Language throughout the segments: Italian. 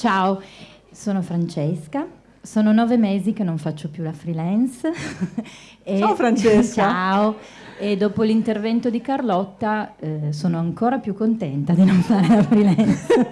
Ciao, sono Francesca, sono nove mesi che non faccio più la freelance. e, ciao Francesca! Ciao! E dopo l'intervento di Carlotta eh, sono ancora più contenta di non fare la freelance.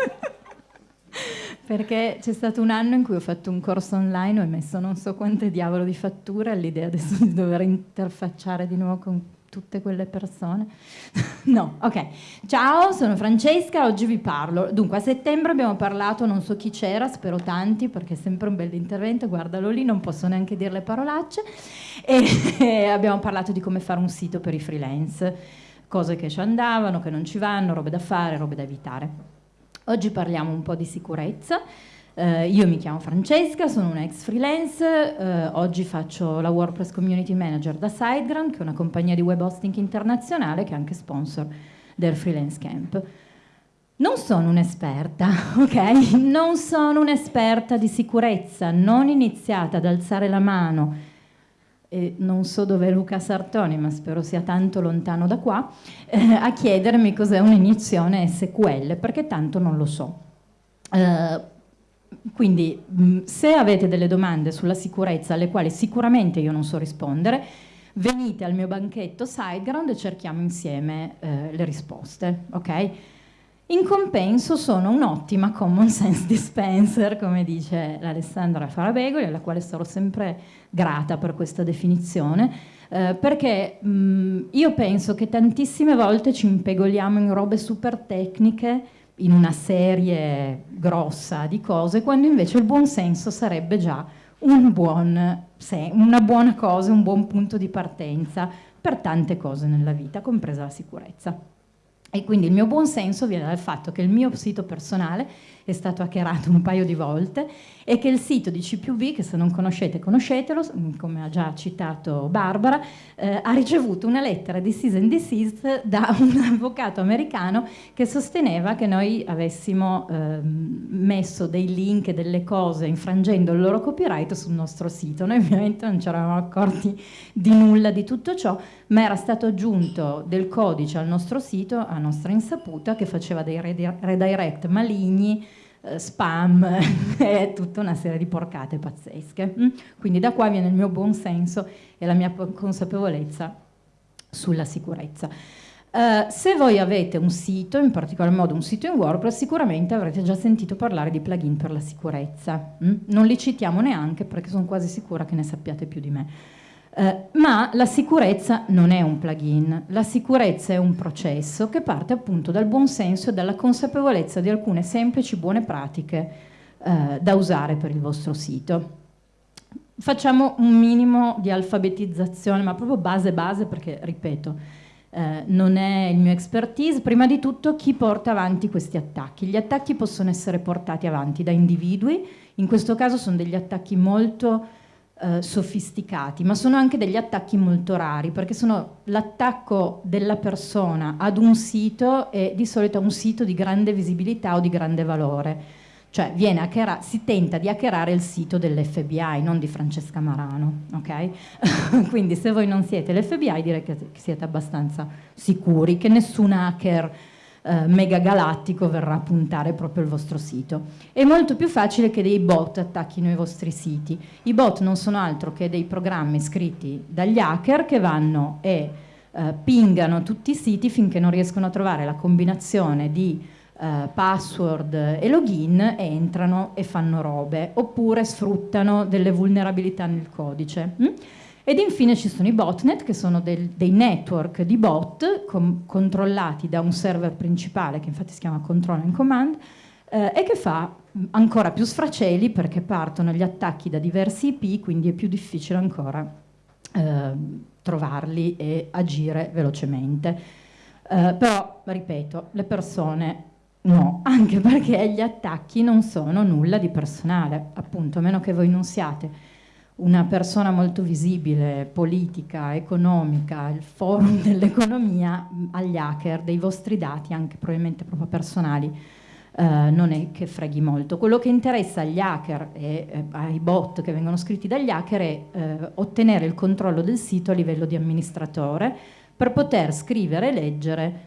Perché c'è stato un anno in cui ho fatto un corso online, ho emesso non so quante diavolo di fatture all'idea adesso di dover interfacciare di nuovo con tutte quelle persone. no, ok. Ciao, sono Francesca, oggi vi parlo. Dunque, a settembre abbiamo parlato, non so chi c'era, spero tanti, perché è sempre un bel intervento, guardalo lì, non posso neanche dire le parolacce. E abbiamo parlato di come fare un sito per i freelance, cose che ci andavano, che non ci vanno, robe da fare, robe da evitare. Oggi parliamo un po' di sicurezza. Eh, io mi chiamo Francesca, sono una ex freelance, eh, oggi faccio la WordPress Community Manager da SiteGround, che è una compagnia di web hosting internazionale che è anche sponsor del Freelance Camp. Non sono un'esperta, ok? Non sono un'esperta di sicurezza, non iniziate ad alzare la mano e non so dove è Luca Sartoni, ma spero sia tanto lontano da qua, eh, a chiedermi cos'è un'iniezione SQL, perché tanto non lo so. Quindi mh, se avete delle domande sulla sicurezza alle quali sicuramente io non so rispondere, venite al mio banchetto SiteGround e cerchiamo insieme eh, le risposte, ok? In compenso sono un'ottima common sense dispenser, come dice l'Alessandra Farabegoli, alla quale sarò sempre grata per questa definizione, eh, perché mh, io penso che tantissime volte ci impegoliamo in robe super tecniche, in una serie grossa di cose, quando invece il buon senso sarebbe già un buon, una buona cosa, un buon punto di partenza per tante cose nella vita, compresa la sicurezza. E quindi il mio buon senso viene dal fatto che il mio sito personale è stato hackerato un paio di volte e che il sito di CPUB, che se non conoscete conoscetelo, come ha già citato Barbara, eh, ha ricevuto una lettera di cease and desist da un avvocato americano che sosteneva che noi avessimo eh, messo dei link e delle cose infrangendo il loro copyright sul nostro sito. Noi ovviamente non ci eravamo accorti di nulla di tutto ciò, ma era stato aggiunto del codice al nostro sito, a nostra insaputa, che faceva dei redirect maligni eh, spam e tutta una serie di porcate pazzesche. Mm? Quindi da qua viene il mio buon senso e la mia consapevolezza sulla sicurezza. Uh, se voi avete un sito, in particolar modo un sito in WordPress, sicuramente avrete già sentito parlare di plugin per la sicurezza. Mm? Non li citiamo neanche perché sono quasi sicura che ne sappiate più di me. Eh, ma la sicurezza non è un plugin, la sicurezza è un processo che parte appunto dal buon senso e dalla consapevolezza di alcune semplici buone pratiche eh, da usare per il vostro sito. Facciamo un minimo di alfabetizzazione, ma proprio base base perché, ripeto, eh, non è il mio expertise. Prima di tutto chi porta avanti questi attacchi? Gli attacchi possono essere portati avanti da individui, in questo caso sono degli attacchi molto eh, sofisticati, ma sono anche degli attacchi molto rari, perché sono l'attacco della persona ad un sito e di solito a un sito di grande visibilità o di grande valore. Cioè si tenta di hackerare il sito dell'FBI, non di Francesca Marano, ok? Quindi se voi non siete l'FBI direi che siete abbastanza sicuri che nessun hacker eh, mega galattico verrà a puntare proprio il vostro sito. È molto più facile che dei bot attacchino i vostri siti. I bot non sono altro che dei programmi scritti dagli hacker che vanno e eh, pingano tutti i siti finché non riescono a trovare la combinazione di eh, password e login e entrano e fanno robe, oppure sfruttano delle vulnerabilità nel codice. Mm? Ed infine ci sono i botnet, che sono del, dei network di bot controllati da un server principale, che infatti si chiama Control and Command, eh, e che fa ancora più sfraceli perché partono gli attacchi da diversi IP, quindi è più difficile ancora eh, trovarli e agire velocemente. Eh, però, ripeto, le persone no, anche perché gli attacchi non sono nulla di personale, appunto, a meno che voi non siate una persona molto visibile, politica, economica, il forum dell'economia, agli hacker dei vostri dati, anche probabilmente proprio personali, eh, non è che freghi molto. Quello che interessa agli hacker e eh, ai bot che vengono scritti dagli hacker è eh, ottenere il controllo del sito a livello di amministratore per poter scrivere e leggere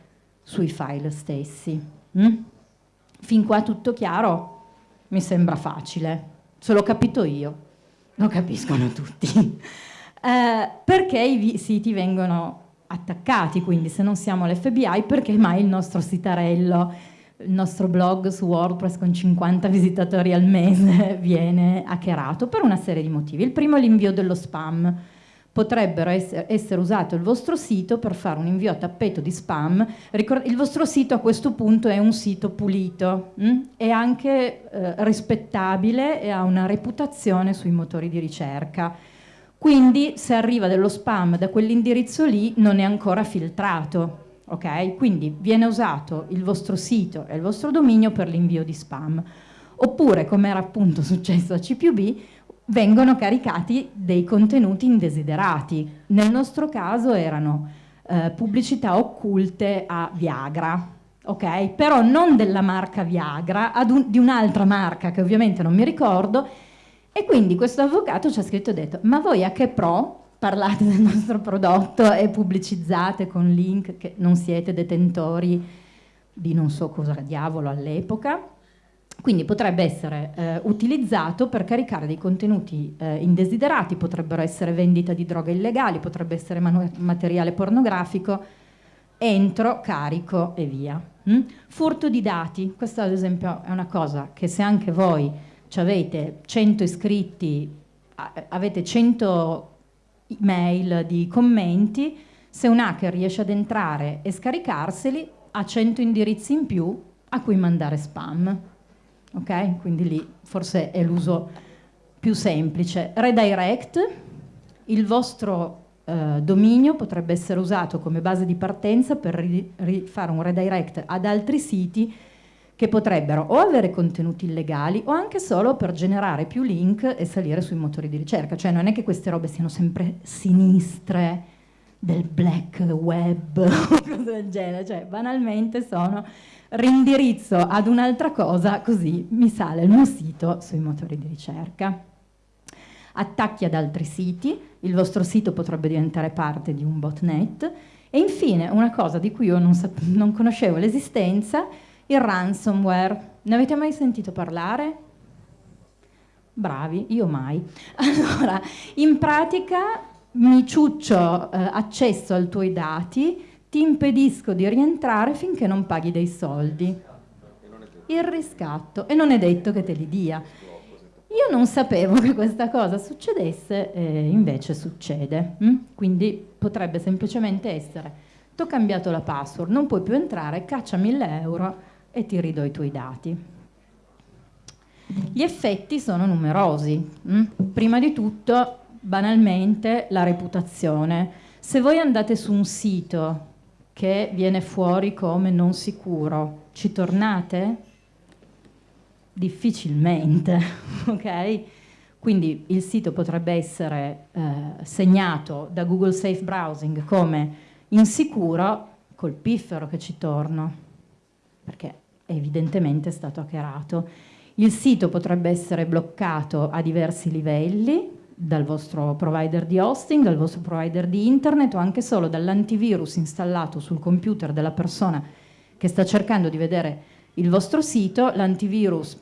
sui file stessi. Mm? Fin qua tutto chiaro? mi sembra facile, se l'ho capito io, lo capiscono tutti. Eh, perché i siti vengono attaccati, quindi se non siamo l'FBI, perché mai il nostro sitarello, il nostro blog su WordPress con 50 visitatori al mese viene hackerato? Per una serie di motivi. Il primo è l'invio dello spam potrebbero essere, essere, usato il vostro sito per fare un invio a tappeto di spam. il vostro sito a questo punto è un sito pulito, mh? Mm? è anche eh, rispettabile e ha una reputazione sui motori di ricerca. Quindi se arriva dello spam da quell'indirizzo lì non è ancora filtrato. Okay? Quindi viene usato il vostro sito e il vostro dominio per l'invio di spam. Oppure, come era appunto successo a C+B, vengono caricati dei contenuti indesiderati. Nel nostro caso erano eh, pubblicità occulte a Viagra, ok? Però non della marca Viagra, un, di un'altra marca che ovviamente non mi ricordo. E quindi questo avvocato ci ha scritto e detto, ma voi a che pro parlate del nostro prodotto e pubblicizzate con link che non siete detentori di non so cosa diavolo all'epoca? Quindi potrebbe essere eh, utilizzato per caricare dei contenuti eh, indesiderati, potrebbero essere vendita di droghe illegali, potrebbe essere materiale pornografico, entro, carico e via. Mm? Furto di dati, questa ad esempio è una cosa che se anche voi avete 100 iscritti, avete 100 mail di commenti, se un hacker riesce ad entrare e scaricarseli ha 100 indirizzi in più a cui mandare spam ok? Quindi lì forse è l'uso più semplice. Redirect, il vostro eh, dominio potrebbe essere usato come base di partenza per fare un redirect ad altri siti che potrebbero o avere contenuti illegali o anche solo per generare più link e salire sui motori di ricerca. Cioè non è che queste robe siano sempre sinistre del black web o cose del genere, cioè banalmente sono rindirizzo ad un'altra cosa così mi sale il mio sito sui motori di ricerca. Attacchi ad altri siti, il vostro sito potrebbe diventare parte di un botnet e infine una cosa di cui io non, non conoscevo l'esistenza, il ransomware. Ne avete mai sentito parlare? Bravi, io mai. Allora, in pratica mi ciuccio eh, accesso ai tuoi dati, ti impedisco di rientrare finché non paghi dei soldi. Il riscatto. E non è detto che te li dia. Io non sapevo che questa cosa succedesse e invece succede. Hm? Quindi potrebbe semplicemente essere, ti ho cambiato la password, non puoi più entrare, caccia 1000 euro e ti ridò i tuoi dati. Gli effetti sono numerosi. Hm? Prima di tutto, banalmente, la reputazione. Se voi andate su un sito che viene fuori come non sicuro. Ci tornate? Difficilmente, ok? Quindi il sito potrebbe essere eh, segnato da Google Safe Browsing come insicuro col piffero che ci torno, perché evidentemente è stato hackerato. Il sito potrebbe essere bloccato a diversi livelli, dal vostro provider di hosting, dal vostro provider di internet o anche solo dall'antivirus installato sul computer della persona che sta cercando di vedere il vostro sito, l'antivirus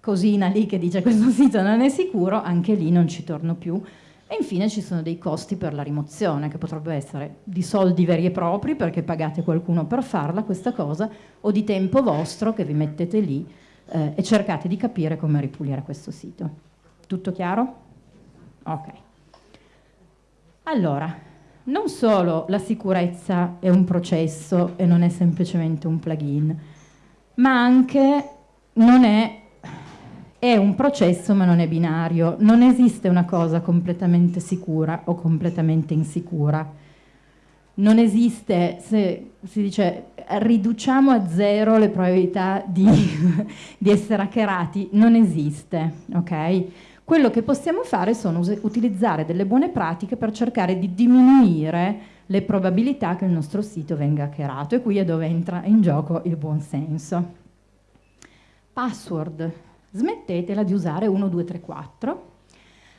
cosina lì che dice questo sito non è sicuro, anche lì non ci torno più. E infine ci sono dei costi per la rimozione, che potrebbero essere di soldi veri e propri, perché pagate qualcuno per farla questa cosa, o di tempo vostro che vi mettete lì eh, e cercate di capire come ripulire questo sito. Tutto chiaro? Ok. Allora, non solo la sicurezza è un processo e non è semplicemente un plugin, ma anche non è, è un processo ma non è binario. Non esiste una cosa completamente sicura o completamente insicura. Non esiste, se si dice riduciamo a zero le probabilità di, di essere hackerati, non esiste, ok? Quello che possiamo fare sono utilizzare delle buone pratiche per cercare di diminuire le probabilità che il nostro sito venga hackerato e qui è dove entra in gioco il buon senso. Password. Smettetela di usare 1234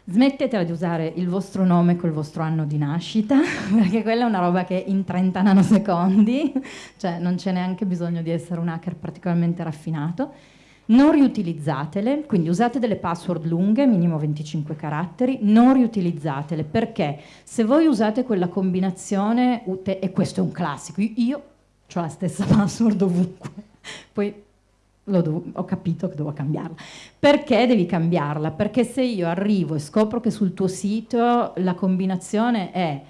smettetela di usare il vostro nome col vostro anno di nascita, perché quella è una roba che in 30 nanosecondi, cioè non c'è neanche bisogno di essere un hacker particolarmente raffinato, non riutilizzatele, quindi usate delle password lunghe, minimo 25 caratteri, non riutilizzatele perché se voi usate quella combinazione, e questo è un classico, io ho la stessa password ovunque, poi ho capito che devo cambiarla. Perché devi cambiarla? Perché se io arrivo e scopro che sul tuo sito la combinazione è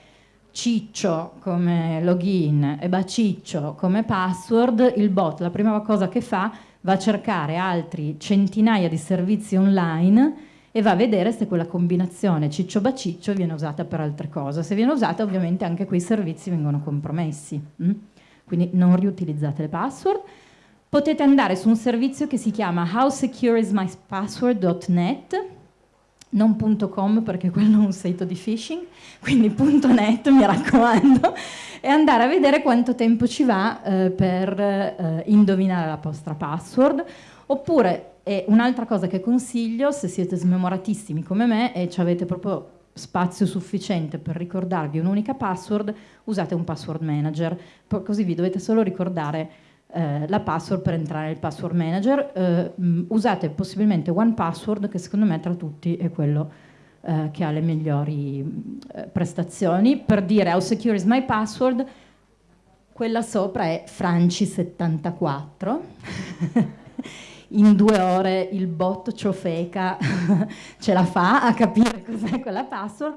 ciccio come login e baciccio come password, il bot la prima cosa che fa va a cercare altri centinaia di servizi online e va a vedere se quella combinazione ciccio-baciccio viene usata per altre cose. Se viene usata ovviamente anche quei servizi vengono compromessi. Mm? Quindi non riutilizzate le password. Potete andare su un servizio che si chiama howsecureismypassword.net non .com perché quello è un sito di phishing, quindi .net mi raccomando, e andare a vedere quanto tempo ci va eh, per eh, indovinare la vostra password, oppure un'altra cosa che consiglio, se siete smemoratissimi come me e avete proprio spazio sufficiente per ricordarvi un'unica password, usate un password manager, così vi dovete solo ricordare eh, la password per entrare nel password manager. Eh, usate possibilmente one password che secondo me tra tutti è quello eh, che ha le migliori eh, prestazioni. Per dire how secure is my password, quella sopra è Franci74. In due ore il bot ciofeca ce la fa a capire cos'è quella password.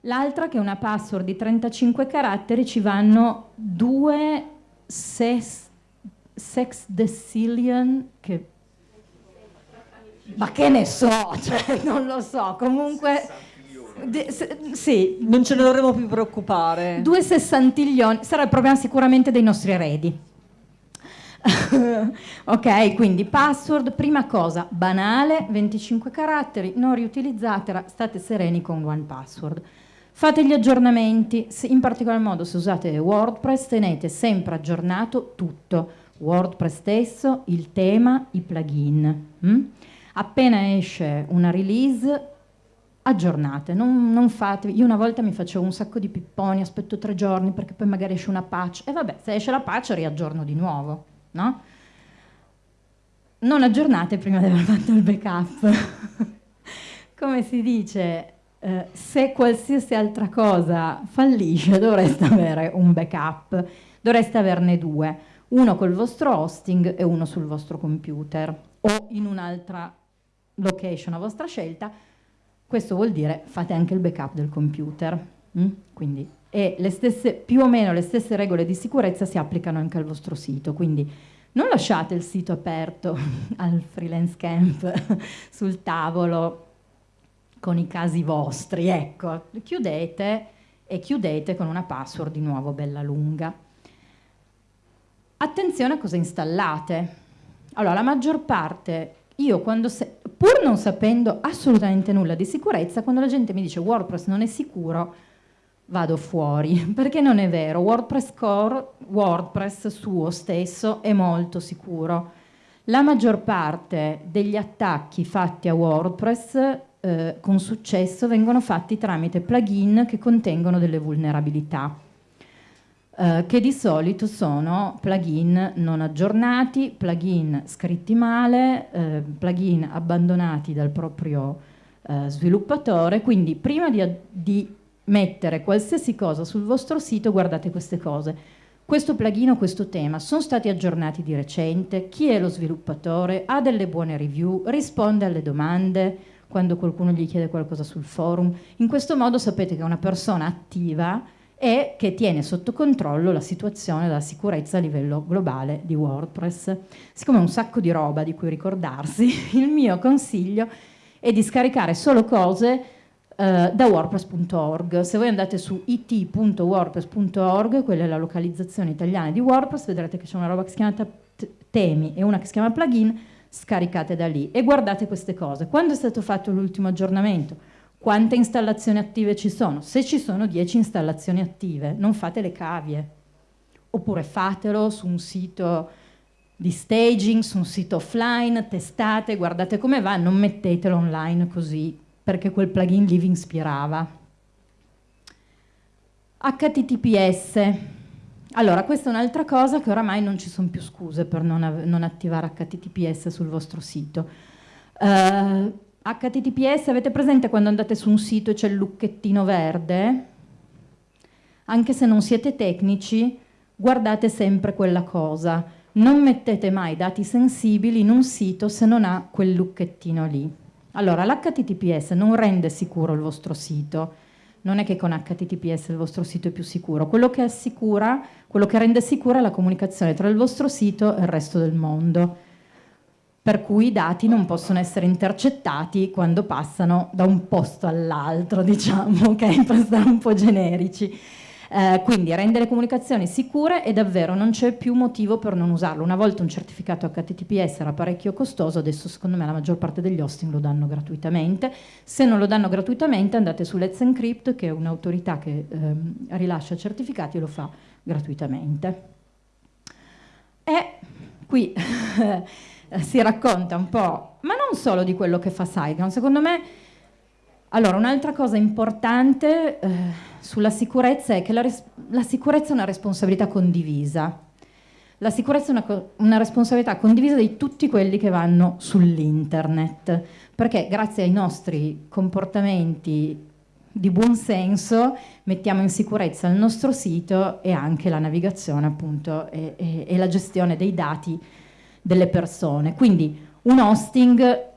L'altra che è una password di 35 caratteri ci vanno due ses Sex Decillion che ma che ne so, cioè, non lo so, comunque de, se, sì. Non ce ne dovremmo più preoccupare. Due sessantiglioni, sarà il problema sicuramente dei nostri eredi. ok, quindi password, prima cosa, banale, 25 caratteri, non riutilizzatela, state sereni con one password. Fate gli aggiornamenti, in particolar modo se usate WordPress tenete sempre aggiornato tutto WordPress stesso, il tema, i plugin. Mm? Appena esce una release, aggiornate, non, non fate, io una volta mi facevo un sacco di pipponi, aspetto tre giorni perché poi magari esce una patch e vabbè, se esce la patch riaggiorno di nuovo, no? Non aggiornate prima di aver fatto il backup. Come si dice, eh, se qualsiasi altra cosa fallisce dovreste avere un backup, dovreste averne due uno col vostro hosting e uno sul vostro computer o in un'altra location a vostra scelta, questo vuol dire fate anche il backup del computer. Mm? Quindi, e le stesse, più o meno le stesse regole di sicurezza si applicano anche al vostro sito, quindi non lasciate il sito aperto al freelance camp sul tavolo con i casi vostri, ecco, chiudete e chiudete con una password di nuovo bella lunga. Attenzione a cosa installate. Allora, la maggior parte, io quando, se, pur non sapendo assolutamente nulla di sicurezza, quando la gente mi dice WordPress non è sicuro, vado fuori, perché non è vero. WordPress Core, WordPress suo stesso, è molto sicuro. La maggior parte degli attacchi fatti a WordPress eh, con successo vengono fatti tramite plugin che contengono delle vulnerabilità eh, che di solito sono plugin non aggiornati, plugin scritti male, eh, plugin abbandonati dal proprio eh, sviluppatore, quindi prima di, di mettere qualsiasi cosa sul vostro sito guardate queste cose. Questo plugin o questo tema sono stati aggiornati di recente, chi è lo sviluppatore, ha delle buone review, risponde alle domande quando qualcuno gli chiede qualcosa sul forum. In questo modo sapete che una persona attiva e che tiene sotto controllo la situazione della sicurezza a livello globale di WordPress. Siccome è un sacco di roba di cui ricordarsi, il mio consiglio è di scaricare solo cose Uh, da wordpress.org. Se voi andate su it.wordpress.org, quella è la localizzazione italiana di WordPress, vedrete che c'è una roba che si chiama temi e una che si chiama plugin, scaricate da lì e guardate queste cose. Quando è stato fatto l'ultimo aggiornamento? Quante installazioni attive ci sono. Se ci sono 10 installazioni attive, non fate le cavie. Oppure fatelo su un sito di staging, su un sito offline, testate, guardate come va, non mettetelo online così, perché quel plugin lì vi ispirava. HTTPS. allora, questa è un'altra cosa che oramai non ci sono più scuse per non, non attivare HTTPS sul vostro sito. Uh, HTTPS, avete presente quando andate su un sito e c'è il lucchettino verde? Anche se non siete tecnici, guardate sempre quella cosa. Non mettete mai dati sensibili in un sito se non ha quel lucchettino lì. Allora, l'HTTPS non rende sicuro il vostro sito, non è che con HTTPS il vostro sito è più sicuro, quello che assicura, quello che rende sicura è la comunicazione tra il vostro sito e il resto del mondo, per cui i dati non possono essere intercettati quando passano da un posto all'altro, diciamo, ok? Per stare un po' generici. Eh, quindi rende le comunicazioni sicure e davvero non c'è più motivo per non usarlo. Una volta un certificato HTTPS era parecchio costoso, adesso secondo me la maggior parte degli hosting lo danno gratuitamente. Se non lo danno gratuitamente andate su Let's Encrypt che è un'autorità che ehm, rilascia certificati e lo fa gratuitamente. E qui si racconta un po', ma non solo di quello che fa SiteGround, secondo me allora, un'altra cosa importante eh, sulla sicurezza è che la, la, sicurezza è una responsabilità condivisa. La sicurezza è una, una responsabilità condivisa di tutti quelli che vanno sull'internet, perché grazie ai nostri comportamenti di buon senso mettiamo in sicurezza il nostro sito e anche la navigazione appunto e, e, e la gestione dei dati delle persone. Quindi un hosting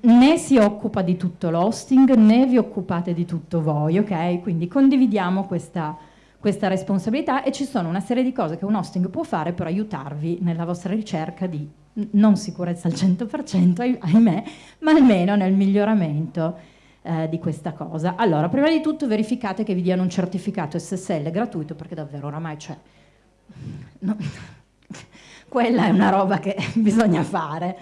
né si occupa di tutto l'hosting né vi occupate di tutto voi, ok? Quindi condividiamo questa, questa, responsabilità e ci sono una serie di cose che un hosting può fare per aiutarvi nella vostra ricerca di non sicurezza al 100%, ahimè, ma almeno nel miglioramento eh, di questa cosa. Allora, prima di tutto verificate che vi diano un certificato SSL gratuito perché davvero oramai c'è... No, quella è una roba che bisogna fare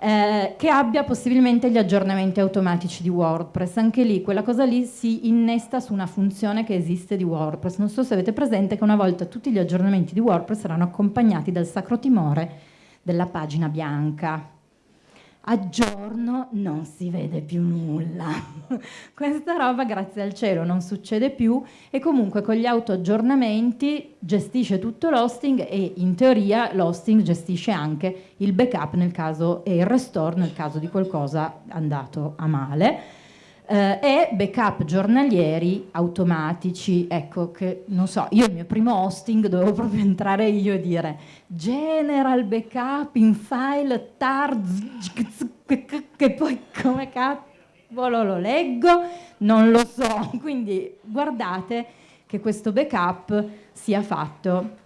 eh, che abbia possibilmente gli aggiornamenti automatici di WordPress. Anche lì, quella cosa lì si innesta su una funzione che esiste di WordPress. Non so se avete presente che una volta tutti gli aggiornamenti di WordPress erano accompagnati dal sacro timore della pagina bianca a giorno non si vede più nulla. Questa roba, grazie al cielo, non succede più e comunque con gli auto-aggiornamenti gestisce tutto l'hosting e in teoria l'hosting gestisce anche il backup nel caso e il restore nel caso di qualcosa andato a male eh, e backup giornalieri automatici, ecco che non so, io il mio primo hosting dovevo proprio entrare io e dire general backup in file tar che poi come cavolo lo leggo, non lo so, quindi guardate che questo backup sia fatto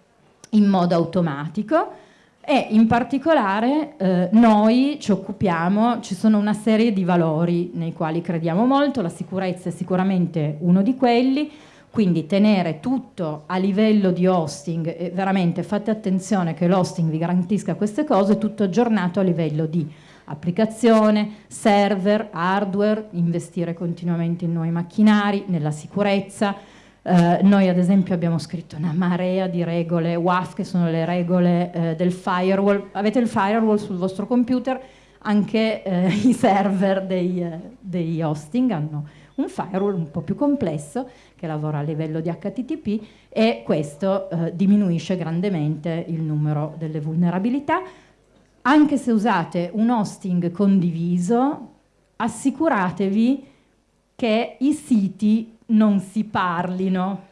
in modo automatico e in particolare eh, noi ci occupiamo, ci sono una serie di valori nei quali crediamo molto, la sicurezza è sicuramente uno di quelli, quindi tenere tutto a livello di hosting, e veramente fate attenzione che l'hosting vi garantisca queste cose, tutto aggiornato a livello di applicazione, server, hardware, investire continuamente in nuovi macchinari, nella sicurezza, eh, noi ad esempio abbiamo scritto una marea di regole WAF che sono le regole eh, del firewall. Avete il firewall sul vostro computer, anche eh, i server dei, eh, dei, hosting hanno un firewall un po' più complesso che lavora a livello di HTTP e questo eh, diminuisce grandemente il numero delle vulnerabilità. Anche se usate un hosting condiviso, assicuratevi che i siti non si parlino.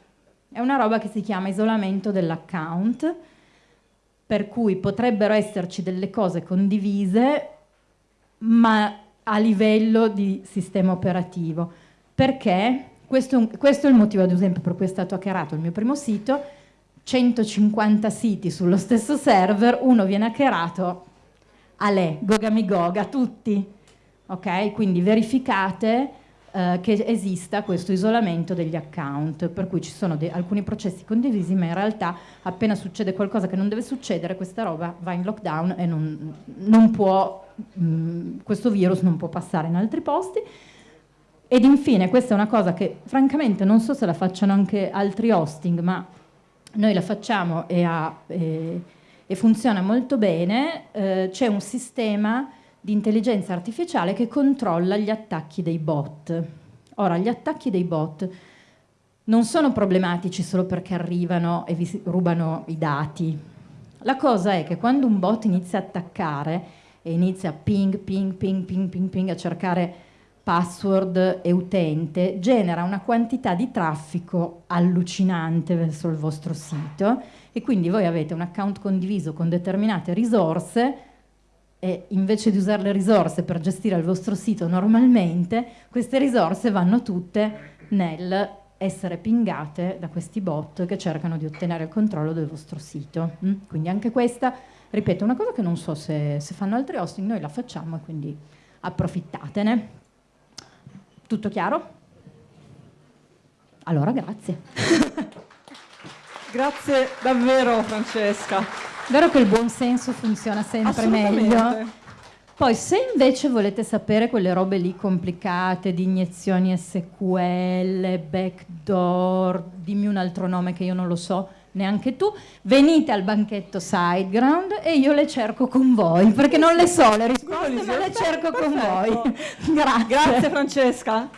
È una roba che si chiama isolamento dell'account, per cui potrebbero esserci delle cose condivise, ma a livello di sistema operativo. Perché? Questo, questo è il motivo, ad esempio, per cui è stato hackerato il mio primo sito, 150 siti sullo stesso server, uno viene hackerato, a lei, gogamigoga, tutti. Ok? Quindi verificate eh, che esista questo isolamento degli account, per cui ci sono alcuni processi condivisi, ma in realtà appena succede qualcosa che non deve succedere, questa roba va in lockdown e non, non può, mh, mm, questo virus non può passare in altri posti. Ed infine, questa è una cosa che francamente non so se la facciano anche altri hosting, ma noi la facciamo e, ha, e, e funziona molto bene, eh, c'è un sistema di intelligenza artificiale che controlla gli attacchi dei bot. Ora, gli attacchi dei bot non sono problematici solo perché arrivano e vi rubano i dati. La cosa è che quando un bot inizia a attaccare e inizia ping, ping, ping, ping, ping, ping a cercare password e utente, genera una quantità di traffico allucinante verso il vostro sito e quindi voi avete un account condiviso con determinate risorse e invece di usare le risorse per gestire il vostro sito normalmente, queste risorse vanno tutte nel essere pingate da questi bot che cercano di ottenere il controllo del vostro sito. Mm? Quindi anche questa, ripeto, una cosa che non so se, se fanno altri hosting, noi la facciamo e quindi approfittatene. Tutto chiaro? Allora, grazie. grazie davvero Francesca. Vero che il buon senso funziona sempre meglio? Poi se invece volete sapere quelle robe lì complicate di iniezioni SQL, backdoor, dimmi un altro nome che io non lo so neanche tu, venite al banchetto Sideground e io le cerco con voi, perché non le so le risposte, ma le cerco con voi. Grazie. Grazie Francesca.